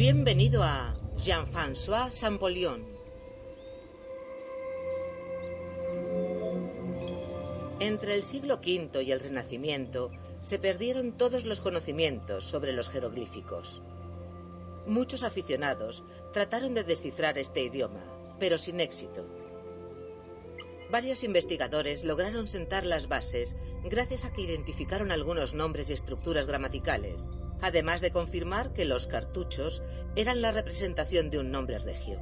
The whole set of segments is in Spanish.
Bienvenido a Jean-François Champollion. Entre el siglo V y el Renacimiento se perdieron todos los conocimientos sobre los jeroglíficos. Muchos aficionados trataron de descifrar este idioma, pero sin éxito. Varios investigadores lograron sentar las bases gracias a que identificaron algunos nombres y estructuras gramaticales, además de confirmar que los cartuchos eran la representación de un nombre regio.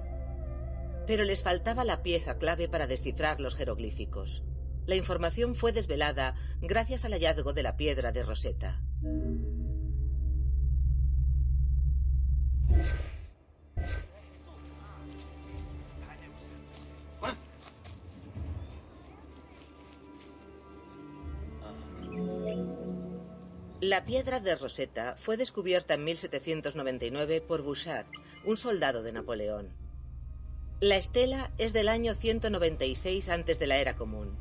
Pero les faltaba la pieza clave para descifrar los jeroglíficos. La información fue desvelada gracias al hallazgo de la piedra de Rosetta. La piedra de Rosetta fue descubierta en 1799 por Bouchard, un soldado de Napoleón. La estela es del año 196 antes de la era común.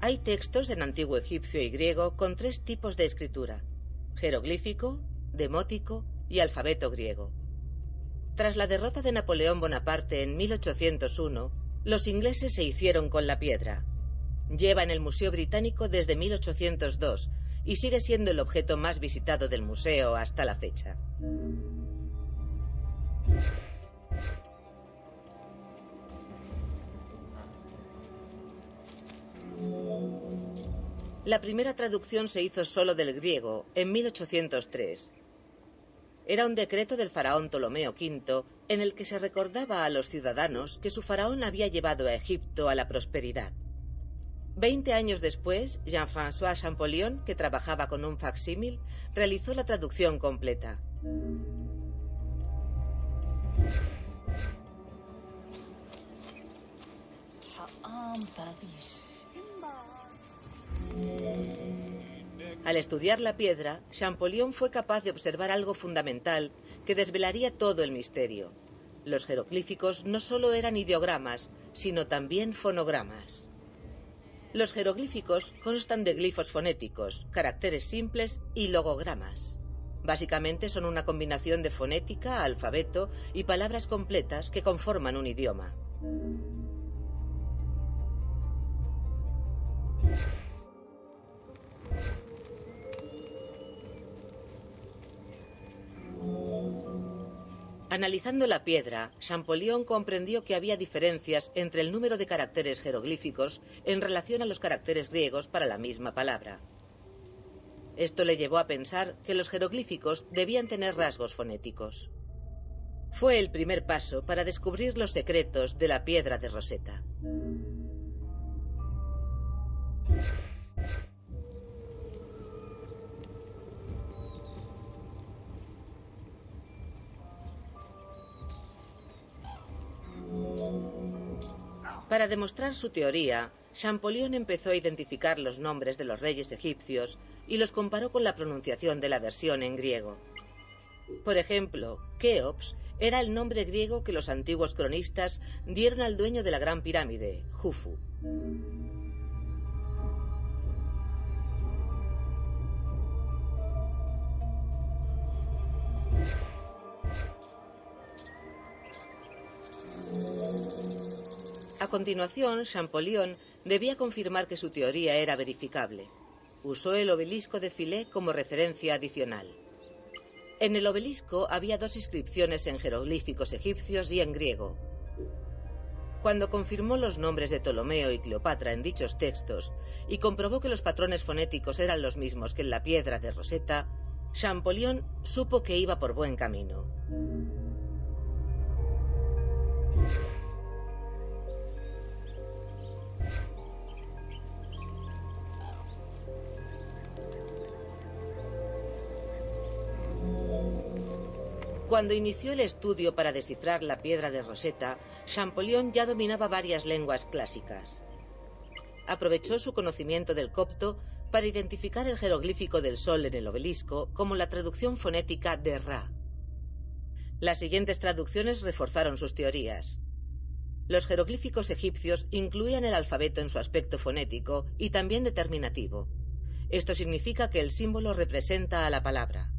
Hay textos en antiguo egipcio y griego con tres tipos de escritura, jeroglífico, demótico y alfabeto griego. Tras la derrota de Napoleón Bonaparte en 1801, los ingleses se hicieron con la piedra. Lleva en el Museo Británico desde 1802 y sigue siendo el objeto más visitado del museo hasta la fecha. La primera traducción se hizo solo del griego en 1803. Era un decreto del faraón Ptolomeo V en el que se recordaba a los ciudadanos que su faraón había llevado a Egipto a la prosperidad. Veinte años después, Jean-François Champollion, que trabajaba con un facsímil, realizó la traducción completa. Al estudiar la piedra, Champollion fue capaz de observar algo fundamental que desvelaría todo el misterio. Los jeroglíficos no solo eran ideogramas, sino también fonogramas. Los jeroglíficos constan de glifos fonéticos, caracteres simples y logogramas. Básicamente son una combinación de fonética, alfabeto y palabras completas que conforman un idioma. Analizando la piedra, Champollion comprendió que había diferencias entre el número de caracteres jeroglíficos en relación a los caracteres griegos para la misma palabra. Esto le llevó a pensar que los jeroglíficos debían tener rasgos fonéticos. Fue el primer paso para descubrir los secretos de la piedra de Rosetta. Para demostrar su teoría, Champollion empezó a identificar los nombres de los reyes egipcios y los comparó con la pronunciación de la versión en griego. Por ejemplo, Keops era el nombre griego que los antiguos cronistas dieron al dueño de la Gran Pirámide, Jufu. A continuación, Champollion debía confirmar que su teoría era verificable. Usó el obelisco de Filé como referencia adicional. En el obelisco había dos inscripciones en jeroglíficos egipcios y en griego. Cuando confirmó los nombres de Ptolomeo y Cleopatra en dichos textos y comprobó que los patrones fonéticos eran los mismos que en la piedra de Rosetta, Champollion supo que iba por buen camino. Cuando inició el estudio para descifrar la piedra de Rosetta, Champollion ya dominaba varias lenguas clásicas. Aprovechó su conocimiento del copto para identificar el jeroglífico del sol en el obelisco como la traducción fonética de Ra. Las siguientes traducciones reforzaron sus teorías. Los jeroglíficos egipcios incluían el alfabeto en su aspecto fonético y también determinativo. Esto significa que el símbolo representa a la palabra.